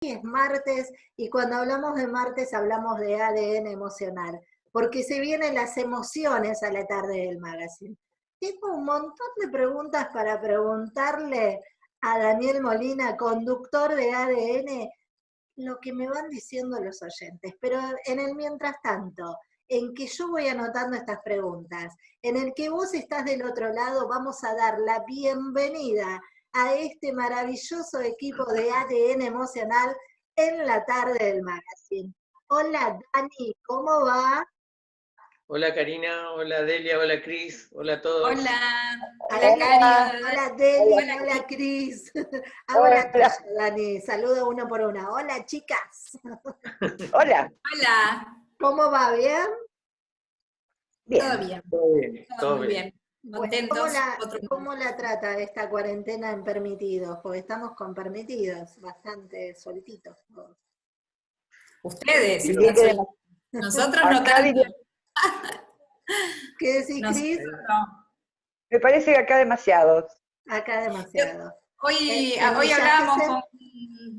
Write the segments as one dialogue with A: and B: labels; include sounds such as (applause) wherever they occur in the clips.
A: es martes y cuando hablamos de martes hablamos de ADN emocional, porque se vienen las emociones a la tarde del magazine. Tengo un montón de preguntas para preguntarle a Daniel Molina, conductor de ADN, lo que me van diciendo los oyentes. Pero en el mientras tanto, en que yo voy anotando estas preguntas, en el que vos estás del otro lado, vamos a dar la bienvenida a este maravilloso equipo de ADN emocional en la tarde del magazine. Hola Dani, ¿cómo va?
B: Hola Karina, hola Delia, hola Cris, hola a todos.
C: Hola,
A: hola Karina, hola Delia, hola, Cris. (laughs) Ahora Dani, saludo uno por uno. Hola chicas. (laughs)
D: Hola.
C: Hola.
A: ¿Cómo va? ¿Bien?
C: Bien. Todo bien. Todo bien.
B: Todo, bien.
A: ¿Cómo, la, trata esta cuarentena en permitidos? Porque estamos con permitidos, bastante soltitos
C: Ustedes, nosotros no tanto.
A: ¿Qué decís, Cris?
D: Me parece que acá demasiados.
A: Acá demasiados.
C: Hoy, hoy hablábamos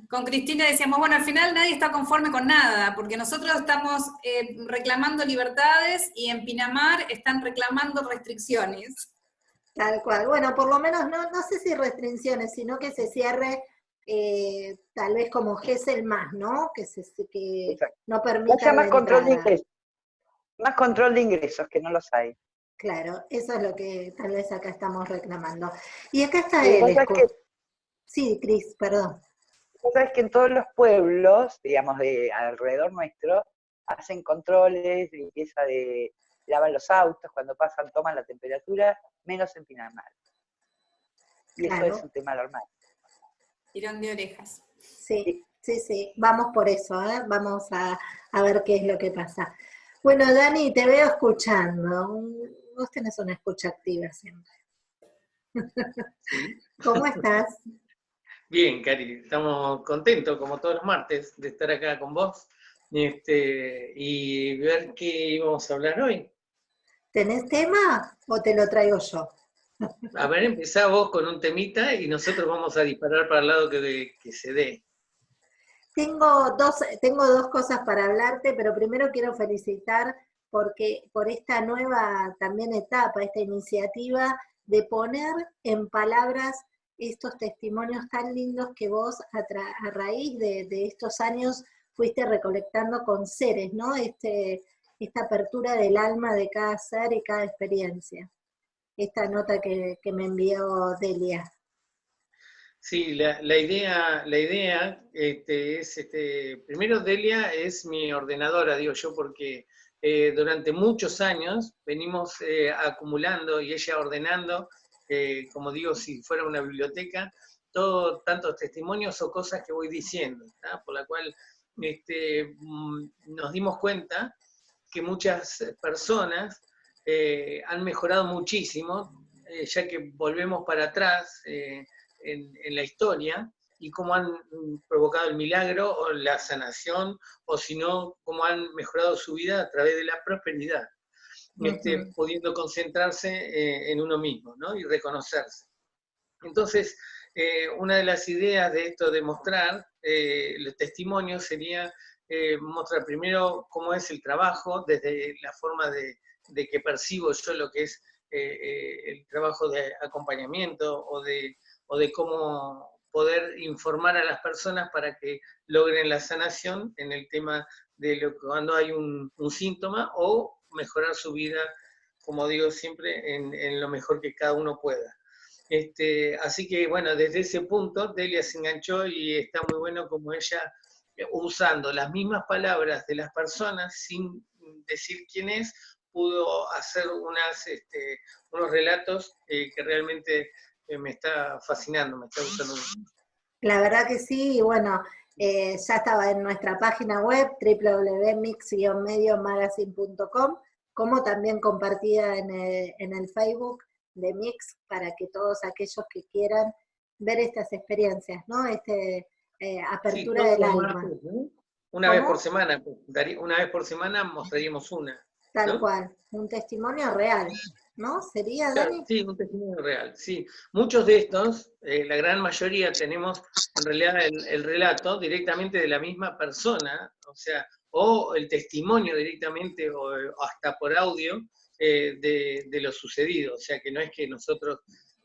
C: con, Cristina y decíamos, bueno, al final nadie está conforme con nada, porque nosotros estamos eh, reclamando libertades y en Pinamar están reclamando restricciones.
A: Tal cual. Bueno, por lo menos no, no sé si restricciones, sino que se cierre eh, tal vez como GESEL más, ¿no? Que, se, que no permita.
D: más control de ingresos. Más control de ingresos, que no los hay.
A: Claro, eso es lo que tal vez acá estamos reclamando. Y acá está él. Sí, Cris, perdón.
D: Sabes que en todos los pueblos, digamos, de alrededor nuestro, hacen controles, limpieza de, lavan los autos, cuando pasan toman la temperatura, menos en Pinamar. Y eso es un tema normal.
C: Tirón de orejas.
A: Sí, sí, sí, vamos por eso, ¿eh? vamos a, a, ver qué es lo que pasa. Bueno, Dani, te veo escuchando. Vos tenés una escucha activa siempre. (laughs) ¿Cómo estás?
B: Bien, Cari, estamos contentos, como todos los martes, de estar acá con vos este, y ver qué íbamos a hablar hoy.
A: ¿Tenés tema o te lo traigo yo?
B: A ver, empezá vos con un temita y nosotros vamos a disparar para el lado que, que se dé.
A: Tengo dos, tengo dos cosas para hablarte, pero primero quiero felicitar porque por esta nueva también etapa, esta iniciativa de poner en palabras estos testimonios tan lindos que vos a, raíz de, estos años fuiste recolectando con seres, ¿no? Este, esta apertura del alma de cada ser y cada experiencia. Esta nota que, me envió Delia.
B: Sí, la, idea, la idea este, es, este, primero Delia es mi ordenadora, digo yo, porque eh, durante muchos años venimos eh, acumulando y ella ordenando como digo, si fuera una biblioteca, todo, tantos testimonios o cosas que voy diciendo, por la cual este, mm, nos dimos cuenta que muchas personas eh, han mejorado muchísimo, eh, ya que volvemos para atrás eh, en, en, la historia, y cómo han provocado el milagro o la sanación, o si no, cómo han mejorado su vida a través de la prosperidad este, pudiendo concentrarse eh, en uno mismo ¿no? y reconocerse. Entonces, eh, una de las ideas de esto de mostrar eh, los testimonios sería mostrar primero cómo es el trabajo, desde la forma de, que percibo yo lo que es el trabajo de acompañamiento o de, o de cómo poder informar a las personas para que logren la sanación en el tema de lo, cuando hay un, un síntoma o mejorar su vida, como digo siempre, en, lo mejor que cada uno pueda. Este, así que bueno, desde ese punto Delia se enganchó y está muy bueno como ella, eh, usando las mismas palabras de las personas sin decir quién es, pudo hacer unas, este, unos relatos eh, que realmente eh, me está fascinando, me está gustando mucho.
A: La verdad que sí, y bueno, ya estaba en nuestra página web www.mix-mediomagazine.com, como también compartida en el, Facebook de Mix para que todos aquellos que quieran ver estas experiencias, ¿no? Este, eh, apertura del alma.
B: Una vez por semana, una vez por semana mostraríamos una.
A: Tal cual, un testimonio real. ¿no? ¿Sería, Dani?
B: Sí, un testimonio real, sí. Muchos de estos, eh, la gran mayoría, tenemos en realidad el, relato directamente de la misma persona, o sea, o el testimonio directamente, o hasta por audio, eh, de, lo sucedido. O sea, que no es que nosotros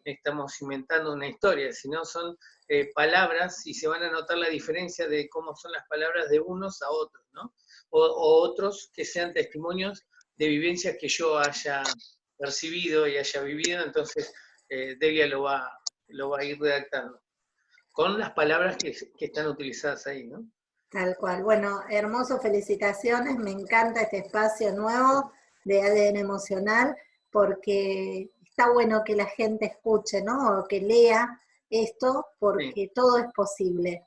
B: estamos inventando una historia, sino son eh, palabras y se van a notar la diferencia de cómo son las palabras de unos a otros, ¿no? o otros que sean testimonios de vivencias que yo haya percibido y haya vivido, entonces eh, lo va, lo va a ir redactando, con las palabras que, están utilizadas ahí, ¿no?
A: Tal cual. Bueno, hermoso, felicitaciones, me encanta este espacio nuevo de ADN emocional, porque está bueno que la gente escuche, ¿no? O que lea esto, porque todo es posible.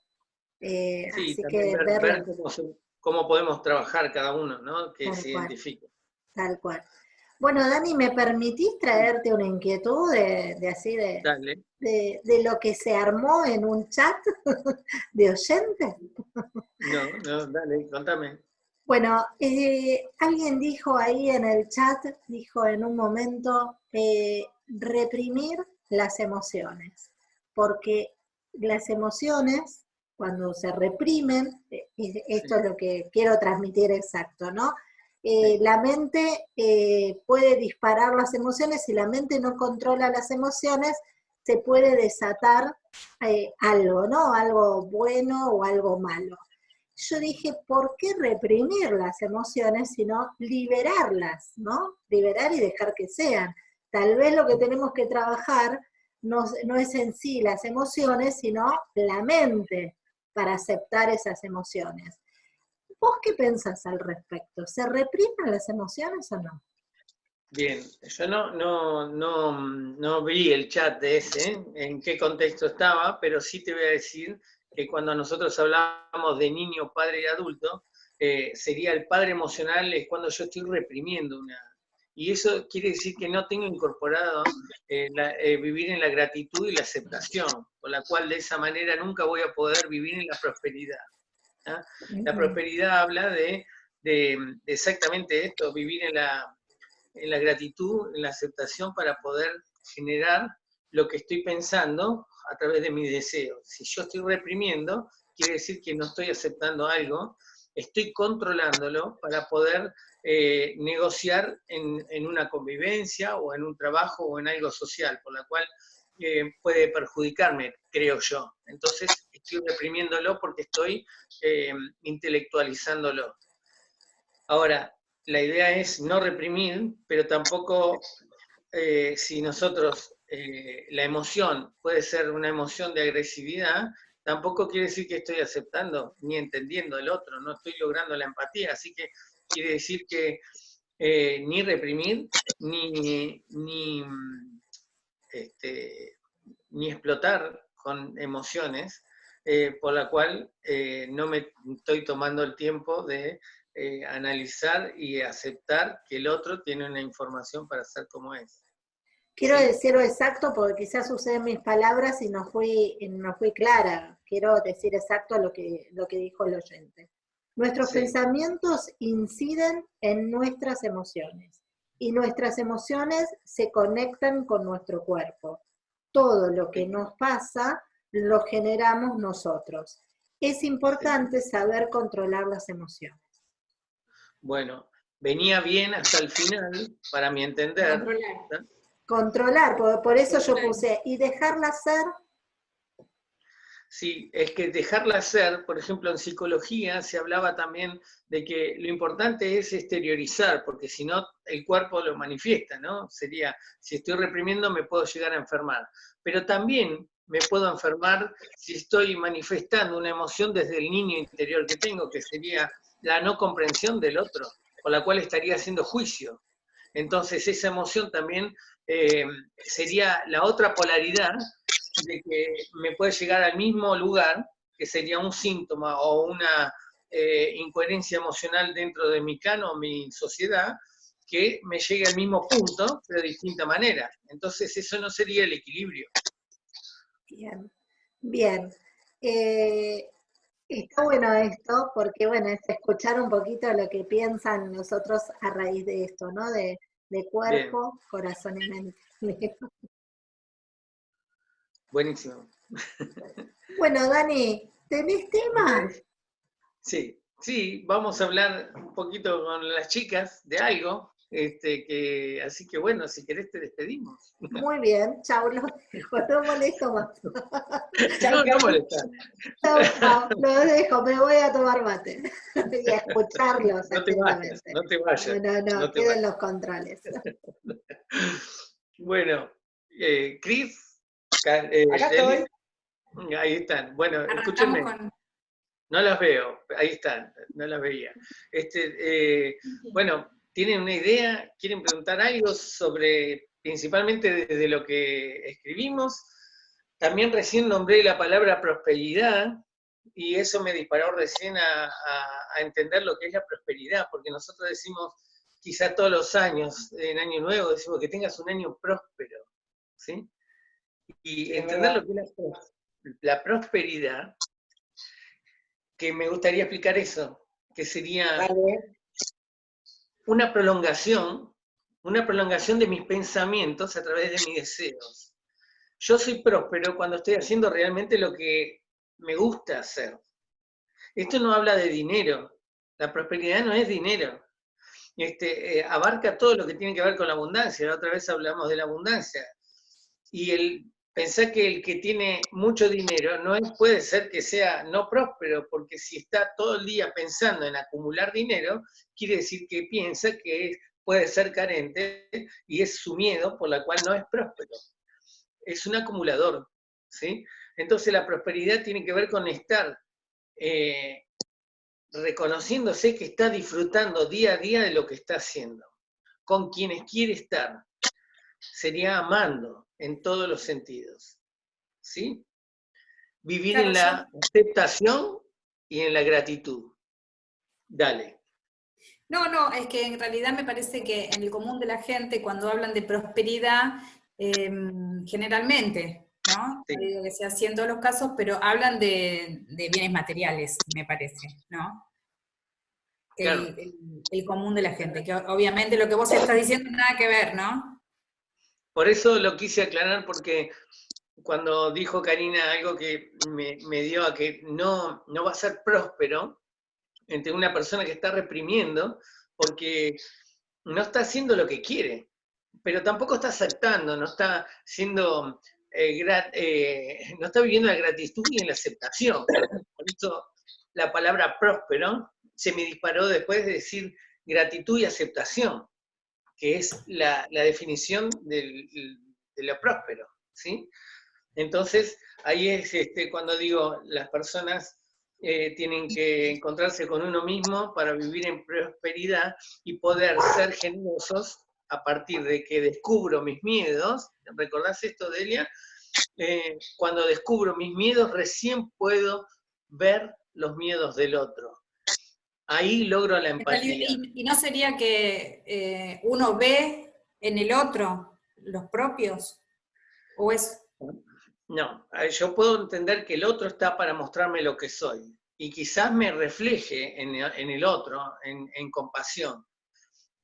B: Eh, así que ver, cómo, podemos trabajar cada uno, ¿no? Que se identifique.
A: Tal cual. Bueno, Dani, ¿me permitís traerte una inquietud de, así de, de, lo que se armó en un chat (laughs) de oyentes?
B: No, no, dale, contame.
A: Bueno, eh, alguien dijo ahí en el chat, dijo en un momento, eh, reprimir las emociones, porque las emociones, cuando se reprimen, eh, esto es lo que quiero transmitir exacto, ¿no? Eh, la mente eh, puede disparar las emociones, si la mente no controla las emociones, se puede desatar eh, algo, ¿no? Algo bueno o algo malo. Yo dije, ¿por qué reprimir las emociones, sino liberarlas, ¿no? Liberar y dejar que sean. Tal vez lo que tenemos que trabajar no, no es en sí las emociones, sino la mente para aceptar esas emociones. ¿Vos qué pensás al respecto? ¿Se reprimen las emociones o no?
B: Bien, yo no, no, no, no vi el chat de ese, en qué contexto estaba, pero sí te voy a decir que cuando nosotros hablamos de niño, padre y adulto, eh, sería el padre emocional es cuando yo estoy reprimiendo una... Y eso quiere decir que no tengo incorporado eh, eh, vivir en la gratitud y la aceptación, con la cual de esa manera nunca voy a poder vivir en la prosperidad. ¿Ah? La prosperidad habla de, exactamente esto, vivir en la, en la gratitud, en la aceptación para poder generar lo que estoy pensando a través de mis deseos. Si yo estoy reprimiendo, quiere decir que no estoy aceptando algo, estoy controlándolo para poder eh, negociar en, en, una convivencia o en un trabajo o en algo social, por la cual eh, puede perjudicarme, creo yo. Entonces estoy reprimiéndolo porque estoy eh, intelectualizándolo. Ahora, la idea es no reprimir, pero tampoco eh, si nosotros, la emoción puede ser una emoción de agresividad, tampoco quiere decir que estoy aceptando ni entendiendo al otro, no estoy logrando la empatía, así que quiere decir que ni reprimir, ni, ni este, ni explotar con emociones, eh, por la cual eh, no me estoy tomando el tiempo de eh, analizar y aceptar que el otro tiene una información para ser como es.
A: Quiero decirlo exacto porque quizás usé mis palabras y no fui, no fui clara. Quiero decir exacto lo que, lo que dijo el oyente. Nuestros pensamientos inciden en nuestras emociones y nuestras emociones se conectan con nuestro cuerpo. Todo lo que nos pasa lo generamos nosotros. Es importante saber controlar las emociones.
B: Bueno, venía bien hasta el final, para mi entender.
A: Controlar, por, eso yo puse, y dejarla ser
B: Sí, es que dejarla ser, por ejemplo, en psicología se hablaba también de que lo importante es exteriorizar, porque si no, el cuerpo lo manifiesta, ¿no? Sería, si estoy reprimiendo, me puedo llegar a enfermar. Pero también me puedo enfermar si estoy manifestando una emoción desde el niño interior que tengo, que sería la no comprensión del otro, con la cual estaría haciendo juicio. Entonces esa emoción también eh, sería la otra polaridad de que me puede llegar al mismo lugar, que sería un síntoma o una eh, incoherencia emocional dentro de mi cano, mi sociedad, que me llegue al mismo punto, pero de distinta manera. Entonces eso no sería el equilibrio.
A: Bien, bien. Eh, está bueno esto, porque bueno, es escuchar un poquito lo que piensan nosotros a raíz de esto, ¿no? De, de cuerpo, corazón y mente.
B: Buenísimo.
A: Bueno, Dani, ¿tenés temas?
B: Sí, sí, vamos a hablar un poquito con las chicas de algo. Este, que, así que bueno, si querés te despedimos.
A: Muy bien, chao, los dejo, no molesto más.
B: chao, (laughs) no, no
A: Chao, chao, los dejo, me voy a tomar mate (laughs) y a escucharlos.
B: No te vayas, no te vayas.
A: No, no, no queden los controles.
B: bueno, eh, Cris, eh,
D: Acá estoy.
B: Ahí están. Bueno, escúchenme. No las veo, ahí están, no las veía. Este, eh, bueno, ¿tienen una idea? ¿Quieren preguntar algo sobre, principalmente desde lo que escribimos? También recién nombré la palabra prosperidad, y eso me disparó recién a, a, entender lo que es la prosperidad, porque nosotros decimos, quizá todos los años, en Año Nuevo, decimos que tengas un año próspero, ¿sí? Y entender lo que es la, la prosperidad, que me gustaría explicar eso, que sería una prolongación, una prolongación de mis pensamientos a través de mis deseos. Yo soy próspero cuando estoy haciendo realmente lo que me gusta hacer. Esto no habla de dinero, la prosperidad no es dinero. Este, eh, abarca todo lo que tiene que ver con la abundancia. La otra vez hablamos de la abundancia. Y el pensá que el que tiene mucho dinero no puede ser que sea no próspero, porque si está todo el día pensando en acumular dinero, quiere decir que piensa que puede ser carente y es su miedo por la cual no es próspero. Es un acumulador, ¿sí? Entonces la prosperidad tiene que ver con estar eh, reconociéndose que está disfrutando día a día de lo que está haciendo, con quienes quiere estar. Sería amando, en todos los sentidos. ¿Sí? Vivir en la aceptación y en la gratitud. Dale.
C: No, no, es que en realidad me parece que en el común de la gente, cuando hablan de prosperidad, em, generalmente, ¿no? digo que sea todos los casos, pero hablan de, bienes materiales, me parece, ¿no? El, el, común de la gente, que obviamente lo que vos estás diciendo nada que ver, ¿no?
B: Por eso lo quise aclarar porque cuando dijo Karina algo que me, dio a que no, no va a ser próspero entre una persona que está reprimiendo porque no está haciendo lo que quiere, pero tampoco está aceptando, no está siendo eh, eh, no está viviendo la gratitud y la aceptación. Por eso la palabra próspero se me disparó después de decir gratitud y aceptación que es la, definición de lo próspero, ¿sí? Entonces, ahí es este, cuando digo, las personas eh, tienen que encontrarse con uno mismo para vivir en prosperidad y poder ser generosos a partir de que descubro mis miedos. ¿Recordás esto, Delia? Eh, cuando descubro mis miedos, recién puedo ver los miedos del otro ahí logro la empatía.
C: ¿Y, no sería que eh, uno ve en el otro los propios? ¿O es...?
B: No, yo puedo entender que el otro está para mostrarme lo que soy, y quizás me refleje en, el otro, en, compasión,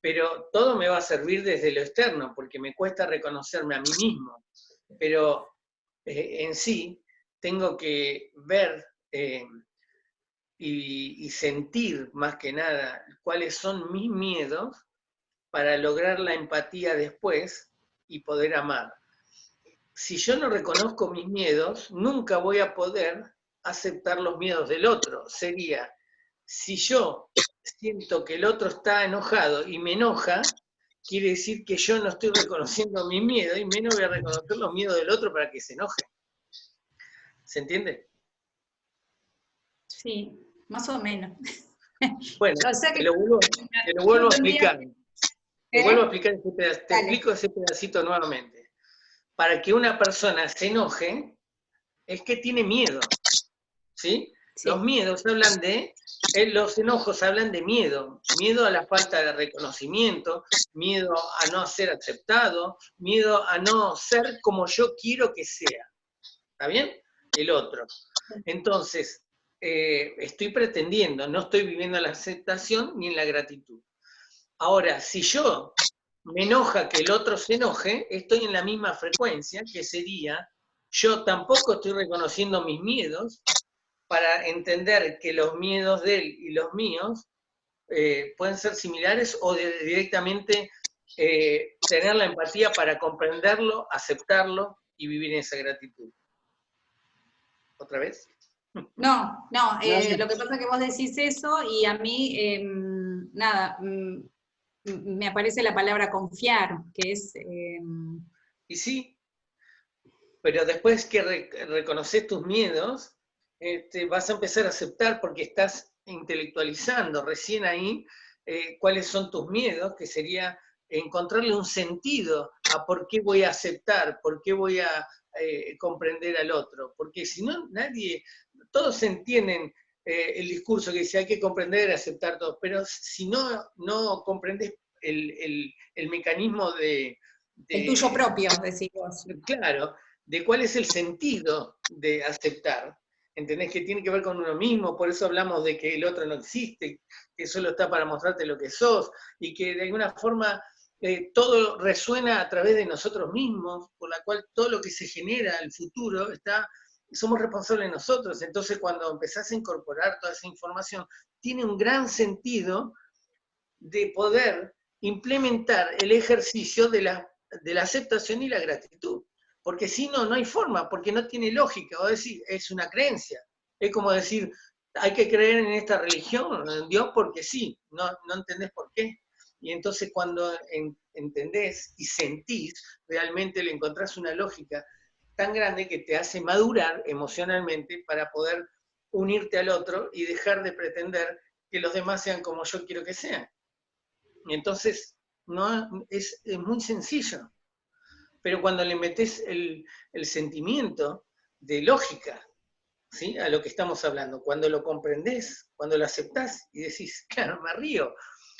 B: pero todo me va a servir desde lo externo, porque me cuesta reconocerme a mí mismo, pero eh, en sí tengo que ver... Eh, y, sentir más que nada cuáles son mis miedos para lograr la empatía después y poder amar. Si yo no reconozco mis miedos, nunca voy a poder aceptar los miedos del otro. Sería, si yo siento que el otro está enojado y me enoja, quiere decir que yo no estoy reconociendo mi miedo y menos voy a reconocer los miedos del otro para que se enoje. ¿Se entiende?
C: Sí, más o menos. (laughs)
B: Bueno, te, lo vuelvo, a explicar. Te vuelvo a explicar ese pedacito, te explico ese pedacito nuevamente. Para que una persona se enoje, es que tiene miedo. ¿Sí? Los miedos hablan de, eh, los enojos hablan de miedo, miedo a la falta de reconocimiento, miedo a no ser aceptado, miedo a no ser como yo quiero que sea. ¿Está bien? El otro. Entonces, eh, estoy pretendiendo, no estoy viviendo la aceptación ni en la gratitud. Ahora, si yo me enoja que el otro se enoje, estoy en la misma frecuencia, que sería, yo tampoco estoy reconociendo mis miedos para entender que los miedos de él y los míos eh, pueden ser similares o directamente eh, tener la empatía para comprenderlo, aceptarlo y vivir en esa gratitud. ¿Otra vez?
C: No, no, eh, lo que pasa es que vos decís eso y a mí, em, nada, mm, me aparece la palabra confiar, que es... Em,
B: y sí, pero después que reconoces tus miedos, este, vas a empezar a aceptar porque estás intelectualizando recién ahí eh, cuáles son tus miedos, que sería encontrarle un sentido a por qué voy a aceptar, por qué voy a eh, comprender al otro, porque si no, nadie, todos entienden eh, el discurso que dice hay que comprender y aceptar todo, pero si no, no comprendes el, mecanismo de,
C: El tuyo propio, decimos.
B: Claro, de cuál es el sentido de aceptar. ¿Entendés? Que tiene que ver con uno mismo, por eso hablamos de que el otro no existe, que solo está para mostrarte lo que sos, y que de alguna forma eh, todo resuena a través de nosotros mismos, por la cual todo lo que se genera, el futuro, está, somos responsables nosotros. Entonces cuando empezás a incorporar toda esa información, tiene un gran sentido de poder implementar el ejercicio de la, de la aceptación y la gratitud. Porque si no, no hay forma, porque no tiene lógica. O decir, es una creencia. Es como decir, hay que creer en esta religión, en Dios, porque sí, no, no entendés por qué. Y entonces cuando entendés y sentís, realmente le encontrás una lógica tan grande que te hace madurar emocionalmente para poder unirte al otro y dejar de pretender que los demás sean como yo quiero que sean. Y entonces, no, es, muy sencillo. Pero cuando le metes el, sentimiento de lógica ¿sí? a lo que estamos hablando, cuando lo comprendés, cuando lo aceptás y decís, claro, me río,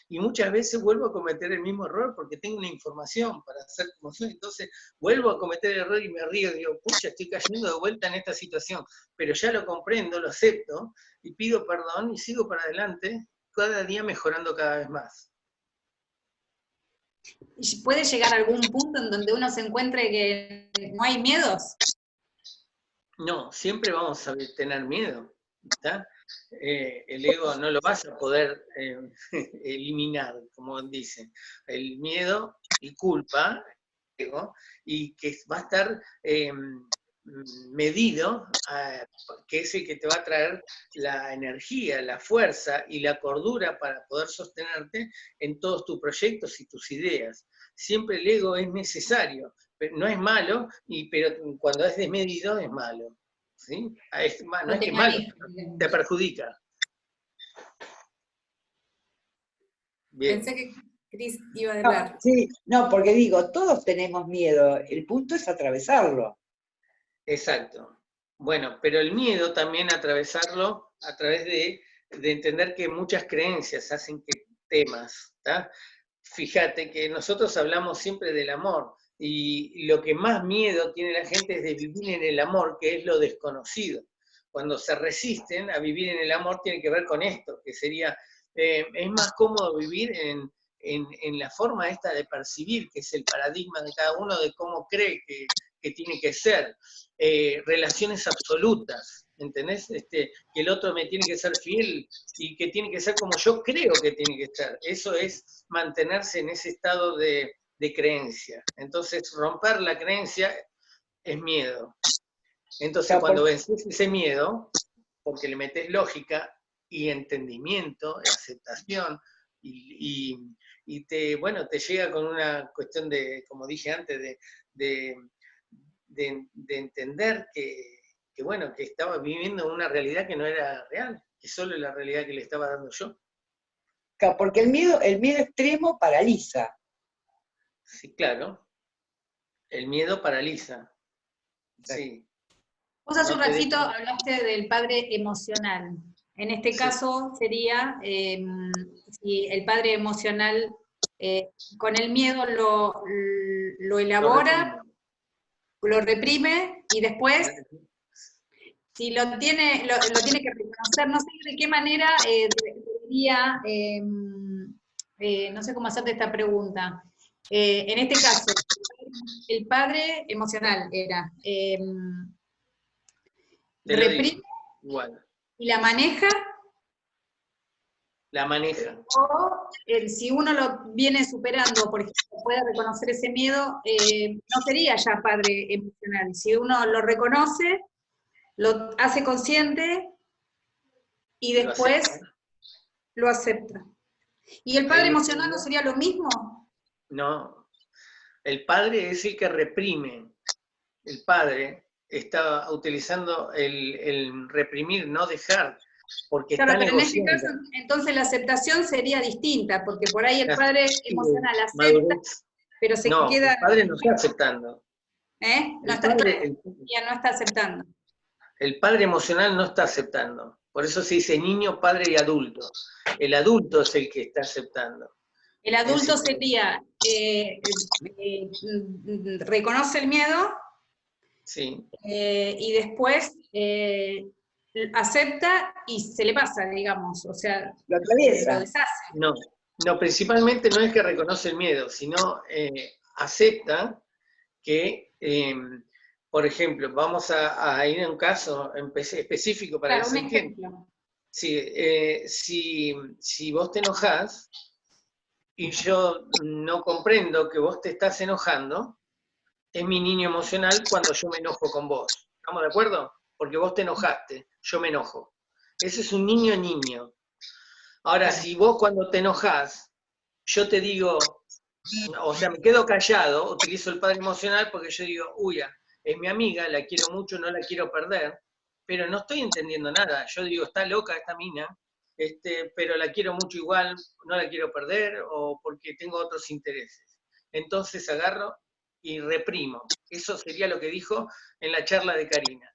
B: y muchas veces vuelvo a cometer el mismo error porque tengo una información para hacer como soy, entonces vuelvo a cometer el error y me río, digo, pucha, estoy cayendo de vuelta en esta situación, pero ya lo comprendo, lo acepto y pido perdón y sigo para adelante, cada día mejorando cada vez más.
C: ¿Puede llegar a algún punto en donde uno se encuentre que no hay miedos?
B: No, siempre vamos a tener miedo. Eh, el ego no lo vas a poder eh, (laughs) eliminar, como dicen. El miedo y culpa, ego, y que va a estar eh, medido, que es el que te va a traer la energía, la fuerza y la cordura para poder sostenerte en todos tus proyectos y tus ideas. Siempre el ego es necesario, no es malo, y, pero cuando es desmedido es malo. ¿Sí? Es, no es que malo, te perjudica.
C: Pensé que Cris iba a hablar.
D: No, sí, no, porque digo, todos tenemos miedo, el punto es atravesarlo.
B: Exacto. Bueno, pero el miedo también atravesarlo a través de, entender que muchas creencias hacen que temas, Fíjate que nosotros hablamos siempre del amor, y lo que más miedo tiene la gente es de vivir en el amor, que es lo desconocido. Cuando se resisten a vivir en el amor tiene que ver con esto, que sería, eh, es más cómodo vivir en, en, la forma esta de percibir, que es el paradigma de cada uno de cómo cree que, que tiene que ser, eh, relaciones absolutas, ¿entendés? Este, que el otro me tiene que ser fiel y que tiene que ser como yo creo que tiene que ser. Eso es mantenerse en ese estado de, de creencia. Entonces, romper la creencia es miedo. Entonces, cuando vences ese miedo, porque le metes lógica y entendimiento, aceptación, y, te, bueno, te llega con una cuestión de, como dije antes, de, entender que, bueno, que estaba viviendo una realidad que no era real, que solo la realidad que le estaba dando yo.
D: Porque el miedo, el miedo extremo paraliza.
B: Sí, claro. El miedo paraliza. Sí.
C: Vos hace un ratito hablaste del padre emocional. En este caso sería em, si el padre emocional eh, con el miedo lo, lo elabora, lo reprime, y después, si lo tiene, lo, tiene que reconocer, no sé de qué manera eh, debería, em, eh, no sé cómo hacerte esta pregunta, eh, en este caso, el padre emocional era, eh, reprime y la maneja.
B: La maneja.
C: O si uno lo viene superando, por ejemplo, puede reconocer ese miedo, eh, no sería ya padre emocional. Si uno lo reconoce, lo hace consciente y después lo acepta. ¿Y el padre emocional no sería lo mismo?
B: No, el padre es el que reprime. El padre está utilizando el, reprimir, no dejar, porque claro, pero en este caso,
C: entonces la aceptación sería distinta, porque por ahí el padre emocional acepta, pero se queda...
B: el padre no está aceptando.
C: ¿Eh? No está, ya no está aceptando.
B: El padre emocional no está aceptando. Por eso se dice niño, padre y adulto. El adulto es el que está aceptando.
C: El adulto sería, eh, eh, reconoce el miedo,
B: sí.
C: Eh, y después acepta y se le pasa, digamos, o sea,
D: lo atraviesa.
B: No, no, principalmente no es que reconoce el miedo, sino acepta que, por ejemplo, vamos a, ir a un caso específico para
C: claro, un ejemplo.
B: si, si vos te enojás, y yo no comprendo que vos te estás enojando, es mi niño emocional cuando yo me enojo con vos. ¿Estamos de acuerdo? Porque vos te enojaste, yo me enojo. Ese es un niño niño. Ahora, si vos cuando te enojas, yo te digo, o sea, me quedo callado, utilizo el padre emocional porque yo digo, uy, es mi amiga, la quiero mucho, no la quiero perder, pero no estoy entendiendo nada. Yo digo, está loca esta mina, este, pero la quiero mucho igual, no la quiero perder o porque tengo otros intereses. Entonces agarro y reprimo. Eso sería lo que dijo en la charla de Karina.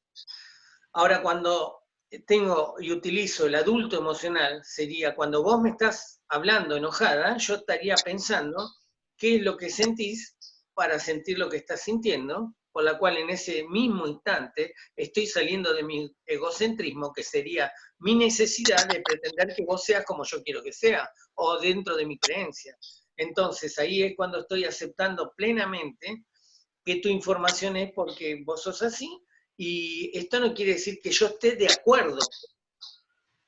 B: Ahora, cuando tengo y utilizo el adulto emocional, sería cuando vos me estás hablando enojada, yo estaría pensando qué es lo que sentís para sentir lo que estás sintiendo, por la cual en ese mismo instante estoy saliendo de mi egocentrismo, que sería mi necesidad de pretender que vos seas como yo quiero que sea, o dentro de mi creencia. Entonces ahí es cuando estoy aceptando plenamente que tu información es porque vos sos así, y esto no quiere decir que yo esté de acuerdo,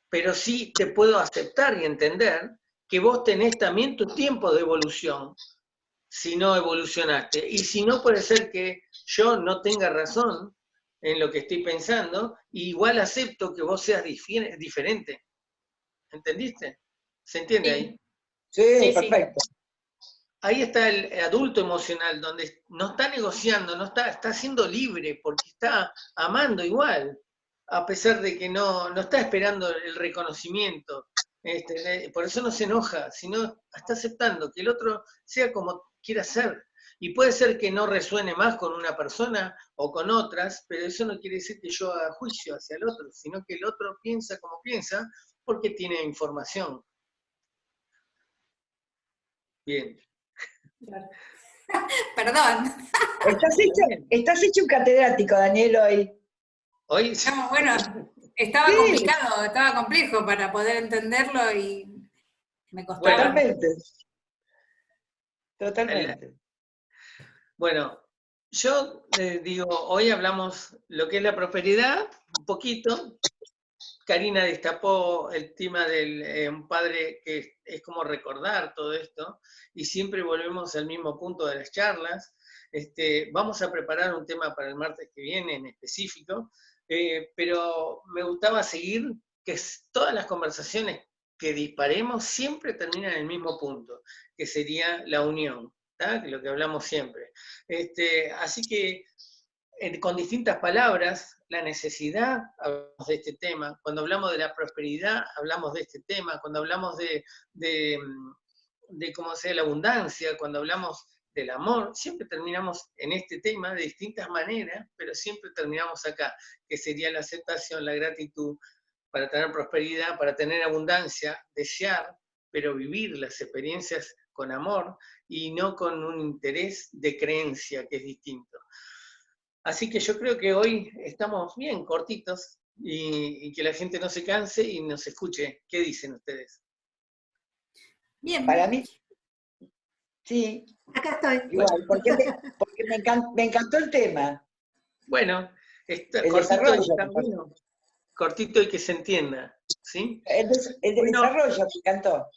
B: pero sí te puedo aceptar y entender que vos tenés también tu tiempo de evolución, si no evolucionaste. Y si no, puede ser que yo no tenga razón en lo que estoy pensando, igual acepto que vos seas diferente. ¿Entendiste? ¿Se entiende ahí?
D: Sí, perfecto.
B: Ahí está el adulto emocional, donde no está negociando, no está, está siendo libre, porque está amando igual, a pesar de que no, no está esperando el reconocimiento. Este, por eso no se enoja, sino está aceptando que el otro sea como quiera ser. Y puede ser que no resuene más con una persona o con otras, pero eso no quiere decir que yo haga juicio hacia el otro, sino que el otro piensa como piensa porque tiene información. Bien. (laughs)
C: Perdón.
D: Estás hecho, un catedrático, Daniel, hoy.
B: Hoy.
C: bueno, estaba complicado, estaba complejo para poder entenderlo y me costaba.
D: Totalmente. Totalmente.
B: Bueno, yo digo, hoy hablamos lo que es la prosperidad, un poquito. Karina destapó el tema de eh, un padre que es, como recordar todo esto, y siempre volvemos al mismo punto de las charlas. Este, vamos a preparar un tema para el martes que viene en específico, eh, pero me gustaba seguir que todas las conversaciones que disparemos siempre terminan en el mismo punto, que sería la unión lo que hablamos siempre. Este, así que con distintas palabras, la necesidad, hablamos de este tema, cuando hablamos de la prosperidad, hablamos de este tema, cuando hablamos de, de, de cómo sea la abundancia, cuando hablamos del amor, siempre terminamos en este tema de distintas maneras, pero siempre terminamos acá, que sería la aceptación, la gratitud, para tener prosperidad, para tener abundancia, desear, pero vivir las experiencias con amor y no con un interés de creencia que es distinto. Así que yo creo que hoy estamos bien cortitos y, que la gente no se canse y nos escuche. ¿Qué dicen ustedes?
C: Bien.
D: Para mí, Sí.
A: Acá estoy.
D: Igual, porque, me, encantó, el tema.
B: Bueno, cortito, y, cortito y que se entienda. ¿sí?
D: El, desarrollo me encantó.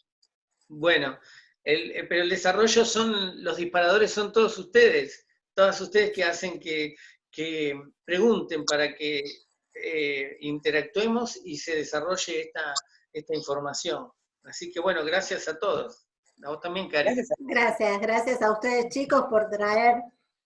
B: Bueno, el, pero el desarrollo son, los disparadores son todos ustedes, todas ustedes que hacen que, que pregunten para que eh, interactuemos y se desarrolle esta, esta información. Así que bueno, gracias a todos. A vos también, Karen.
A: Gracias, gracias a ustedes chicos por traer,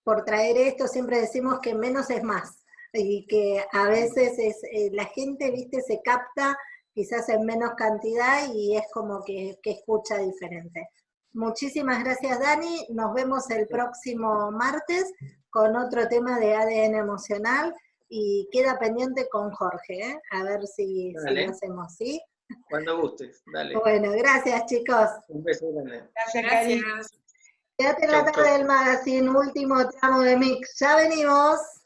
A: por traer esto. Siempre decimos que menos es más. Y que a veces es, eh, la gente, viste, se capta quizás en menos cantidad y es como que, que escucha diferente. Muchísimas gracias Dani, nos vemos el próximo martes con otro tema de ADN emocional y queda pendiente con Jorge, ¿eh? a ver si, lo hacemos, ¿sí?
B: Cuando gustes, dale.
A: Bueno, gracias chicos.
B: Un beso grande.
C: Gracias, gracias.
A: Quédate en la tarde del magazine, último tramo de mix. Ya venimos.